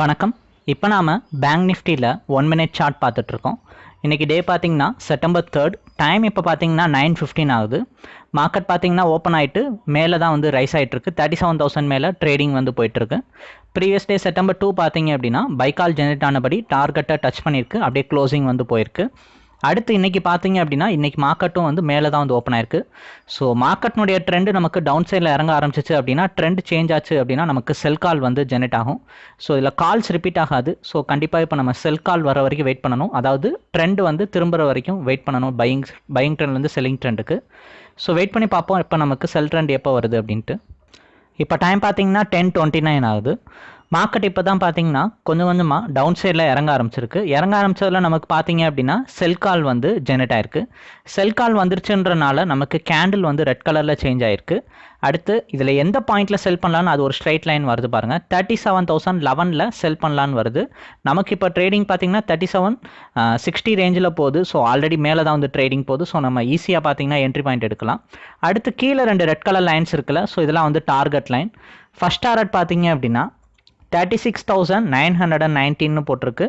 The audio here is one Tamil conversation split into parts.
வணக்கம். இப்போ நாம் பேங்க் நிஃப்டியில் ஒன் மினிட் சார்ட் பார்த்துட்ருக்கோம். இன்றைக்கி டே பார்த்திங்கன்னா செப்டம்பர் தேர்ட் டைம் இப்போ பார்த்திங்கன்னா நைன் ஃபிஃப்டீன் ஆகுது. மார்க்கெட் பார்த்தீங்கன்னா ஓப்பன் ஆகிட்டு மேலே தான் வந்து ரைஸ் ஆகிட்டுருக்கு தேர்ட்டி செவன் தௌசண்ட் மேலே ட்ரேடிங் வந்து போயிட்டுருக்கு ப்ரீவியஸ் டே செப்டம்பர் டூ பார்த்தீங்க அப்படின்னா பைக்கால் ஜெனரேட் ஆனபடி டார்கெட்டை டச் பண்ணியிருக்கு. அப்படியே க்ளோசிங் வந்து போயிருக்கு. அடுத்து இன்றைக்கி பார்த்தீங்க அப்படின்னா இன்றைக்கி மார்க்கெட்டும் வந்து மேலே தான் வந்து ஓப்பன் ஆயிருக்கு. ஸோ மார்க்கெட்னுடைய ட்ரெண்ட் நமக்கு டவுன் சைடில் இறங்க ஆரம்பிச்சிச்சு அப்படின்னா ட்ரெண்ட் சேஞ்ச் ஆச்சு அப்படின்னா நமக்கு செல் கால் வந்து ஜெனரேட் ஆகும். ஸோ இதில் கால்ஸ் ரிப்பீட் ஆகாது. ஸோ கண்டிப்பாக இப்போ நம்ம செல் கால் வர வரைக்கும் வெயிட் பண்ணணும். அதாவது ட்ரெண்ட் வந்து திரும்புற வரைக்கும் வெயிட் பண்ணணும். பையிங் பையிங் ட்ரெண்ட்லேருந்து செல்லிங் ட்ரெண்டுக்கு ஸோ வெயிட் பண்ணி பார்ப்போம். இப்போ நமக்கு செல் ட்ரெண்ட் எப்போ வருது அப்படின்ட்டு. இப்போ டைம் பார்த்தீங்கன்னா டென் டுவெண்ட்டி நைன் ஆகுது. மார்க்கெட் இப்போ தான் பார்த்தீங்கன்னா கொஞ்சம் கொஞ்சமாக டவுன் சைடில் இறங்க ஆரம்பிச்சிருக்கு. இறங்க ஆரம்பிச்சதில் நமக்கு பார்த்தீங்க அப்படின்னா செல் கால் வந்து ஜெனரேட் ஆயிருக்கு. செல் கால் வந்துருச்சுன்றனால நமக்கு கேண்டில் வந்து ரெட் கலரில் சேஞ்ச் ஆயிருக்கு. அடுத்து இதில் எந்த பாயிண்ட்டில் செல் பண்ணலான்னு அது ஒரு ஸ்ட்ரைட் லைன் வருது பாருங்கள் தேர்ட்டி செவன் தௌசண்ட் லெவனில் செல் பண்ணலான்னு வருது. நமக்கு இப்போ ட்ரேடிங் பார்த்தீங்கன்னா தேர்ட்டி செவன் சிக்ஸ்டி ரேஞ்சில் போகுது. ஸோ ஆல்ரெடி மேலே தான் வந்து ட்ரேடிங் போகுது. ஸோ நம்ம ஈஸியாக பார்த்தீங்கன்னா என்ட்ரி பாயிண்ட் எடுக்கலாம். அடுத்து கீழே ரெண்டு ரெட் கலர் லைன்ஸ் இருக்குல்ல. ஸோ இதெல்லாம் வந்து டார்கெட் லைன் ஃபஸ்ட் டார்கெட் பார்த்தீங்க அப்படின்னா thirty six thousand nine hundred and நைன்டீன்னு போட்டிருக்கு.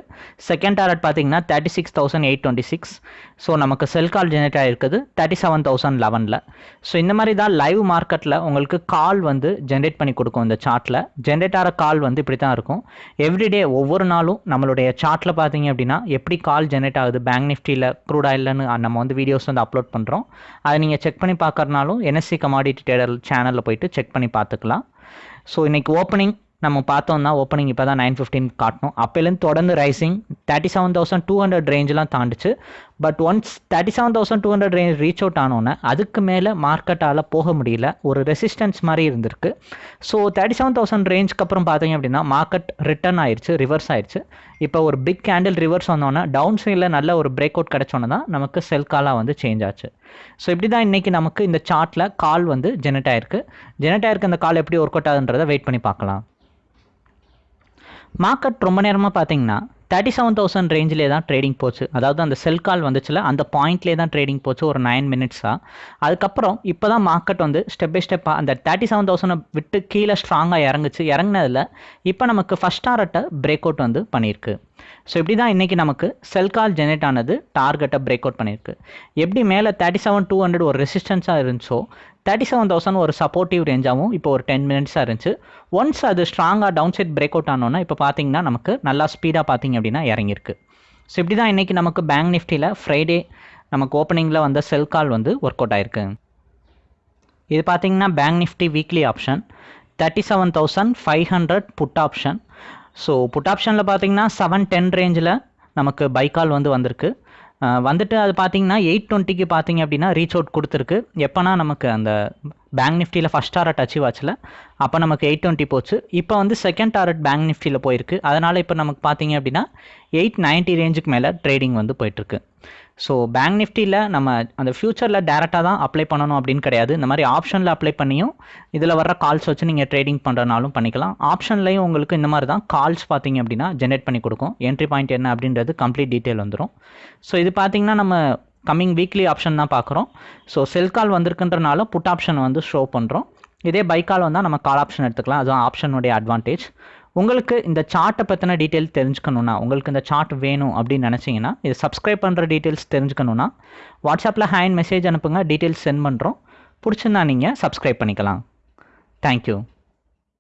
செகண்ட் டாரட் பார்த்தீங்கன்னா thirty six thousand eight twenty six so நமக்கு செல் கால் ஜெனரேட் ஆகிருக்குது தேர்ட்டி செவன் தௌசண்ட் லெவனில் ஸோ இந்த மாதிரி தான் லைவ் மார்க்கெட்டில் உங்களுக்கு கால் வந்து ஜென்ரேட் பண்ணி கொடுக்கும் இந்த சார்ட்டில் ஜென்ரேட் ஆகிற கால் வந்து இப்படி தான் இருக்கும் எவ்ரிடே ஒவ்வொரு நாளும் நம்மளுடைய சார்ட்டில் பார்த்தீங்க அப்படின்னா எப்படி கால் ஜென்ரேட் ஆகுது? பேங்க் நிஃப்டியில் க்ரூட் ஆயில்னு நம்ம வந்து வீடியோஸ் வந்து அப்லோட் பண்ணுறோம் அதை நீங்கள் செக் பண்ணி பார்க்கறனாலும் என்எஸ்சி கமாடிட்டி டேடர் சேனலில் போயிட்டு செக் பண்ணி பார்த்துக்கலாம். ஸோ இன்றைக்கி ஓப்பனிங் நம்ம பார்த்தோம்னா ஓப்பனிங் இப்போ தான் நைன் ஃபிஃப்டின் காட்டணும். அப்போலேருந்து தொடர்ந்து rising thirty seven thousand two hundred ரேஞ்செலாம் தாண்டிச்சு. But once thirty seven thousand two hundred range reach out ஆனோன்னே அதுக்கு மேலே மார்க்கெட்டால் போக முடியல. ஒரு ரெசிஸ்டன்ஸ் மாதிரி இருந்திருக்கு. ஸோ தேர்ட்டி செவன் தௌசண்ட் ரேஞ்சுக்கு அப்புறம் பார்த்தீங்க அப்படின்னா மார்க்கெட் ரிட்டர்ன் ஆயிடுச்சு ரிவர்ஸ் ஆயிடுச்சு இப்போ ஒரு பிக் கேண்டில் ரிவர்ஸ் வந்தோன்னே டவுன் சைடில் நல்ல ஒரு பிரேக் அவுட் கிடச்சோன்னே தான் நமக்கு செல் காலாக வந்து சேஞ்ச் ஆச்சு. ஸோ இப்படி தான் இன்றைக்கி நமக்கு இந்த சார்ட்டில் கால் வந்து ஜெனரேட் ஆயிருக்கு. ஜெனரேட் ஆயிருக்கு அந்த கால் எப்படி ஒர்க் அவுட் ஆகுதுன்றதை வெயிட் பண்ணி பார்க்கலாம். மார்க்கெட் ரொம்ப நேரமாக பார்த்தீங்கன்னா தேர்ட்டி செவன் தௌசண்ட் ரேஞ்சிலே தான் ட்ரேடிங் போச்சு. அதாவது அந்த செல் கால் வந்துச்சுல அந்த பாயிண்ட்லேயே தான் ட்ரேடிங் போச்சு ஒரு நைன் மினிட்ஸாக அதுக்கப்புறம் இப்போ தான் மார்க்கெட் வந்து ஸ்டெப் பை ஸ்டெப்பாக அந்த தேர்ட்டி செவன் தௌசண்டை விட்டு கீழே ஸ்ட்ராங்காக இறங்குச்சு. இறங்கினதில் இப்போ நமக்கு ஃபஸ்ட் டாரட்டை பிரேக் அவுட் வந்து பண்ணியிருக்கு. ஸோ இப்படி தான் இன்றைக்கி நமக்கு செல் கால் ஜெனரேட் ஆனது டார்கெட்டை பிரேக் அவுட் பண்ணியிருக்கு. எப்படி மேலே தேர்ட்டி செவன் டூ ஹண்ட்ரட் ஒரு ரெசிஸ்டன்ஸாக இருந்துச்சோ தேர்ட்டி செவன் தௌசண்ட் ஒரு சப்போர்ட்டிவ் ரேஞ்சாகவும் இப்போ ஒரு டென் மினிட்ஸாக இருந்துச்சு. ஒன்ஸ் அது ஸ்ட்ராங்காக டவுன் சைட் பிரேக் அவுட் ஆனோன்னா இப்போ பார்த்தீங்கன்னா நமக்கு நல்லா ஸ்பீடாக பார்த்தீங்க அப்படின்னா இறங்கியிருக்கு. ஸோ இப்படி தான் இன்றைக்கி நமக்கு பேங்க் நிஃப்டியில் ஃப்ரைடே நமக்கு ஓப்பனிங்கில் வந்த செல் கால் வந்து ஒர்க் அவுட் ஆயிருக்கு. இது பார்த்தீங்கன்னா bank nifty weekly option thirty seven thousand five hundred put option so put ஆப்ஷனில் பார்த்தீங்கன்னா செவன் டென் ரேஞ்சில் நமக்கு பைக்கால் வந்து வந்திருக்கு. வந்துட்டு அது பார்த்தீங்கன்னா எயிட் டுவெண்ட்டிக்கு பார்த்தீங்க அப்படின்னா ரீச் அவுட் கொடுத்துருக்கு. எப்போனா நமக்கு அந்த பேங்க் நிஃப்டியில் ஃபஸ்ட் டாரட் அச்சீவ் ஆச்சில் அப்போ நமக்கு எயிட் டுவெண்ட்டி போச்சு. இப்போ வந்து செகண்ட் டாரட் பேங்க் நிஃப்டியில் போயிருக்கு. அதனால் இப்போ நமக்கு பார்த்தீங்க அப்படின்னா எயிட் நைன்ட்டி ரேஞ்சுக்கு மேலே ட்ரேடிங் வந்து போயிட்டுருக்கு ஸோ பேங்க் நிஃப்டியில் நம்ம அந்த ஃப்யூச்சரில் டேரெக்டாக தான் அப்ளை பண்ணணும் அப்படின்னு கிடையாது. இந்த மாதிரி ஆப்ஷனில் அப்ளை பண்ணியும் இதில் வர்ற கால்ஸ் வச்சு நீங்கள் ட்ரேடிங் பண்ணுறனாலும் பண்ணிக்கலாம். ஆப்ஷன்லையும் உங்களுக்கு இந்த மாதிரி தான் கால்ஸ் பார்த்தீங்க அப்படின்னா ஜென்ரேட் பண்ணி கொடுக்கும். என்ட்ரி பாயிண்ட் என்ன அப்படின்றது கம்ப்ளீட் டீட்டெயில் வந்துடும் ஸோ இது பார்த்தீங்கன்னா நம்ம கம்மிங் வீக்லி ஆப்ஷன் தான் பார்க்குறோம். ஸோ செல் கால் வந்திருக்குன்றனால புட் ஆப்ஷன் வந்து ஷோ பண்ணுறோம் இதே பைக்கால் கால் வந்தால் நம்ம கால் ஆப்ஷன் எடுத்துக்கலாம். அதுதான் ஆப்ஷனுடைய அட்வான்டேஜ் உங்களுக்கு இந்த சார்ட்டை பற்றின டீட்டெயில் தெரிஞ்சுக்கணுன்னா உங்களுக்கு இந்த சார்ட் வேணும் அப்படின்னு நினச்சிங்கன்னா இது சப்ஸ்கிரைப் பண்ணுற டீட்டெயில்ஸ் தெரிஞ்சுக்கணுன்னா வாட்ஸ்அப்பில் ஹேண்ட் மெசேஜ் அனுப்புங்க டீட்டெயில்ஸ் சென்ட் பண்ணுறோம் பிடிச்சிருந்தா நீங்கள் சப்ஸ்கிரைப் பண்ணிக்கலாம். தேங்க்யூ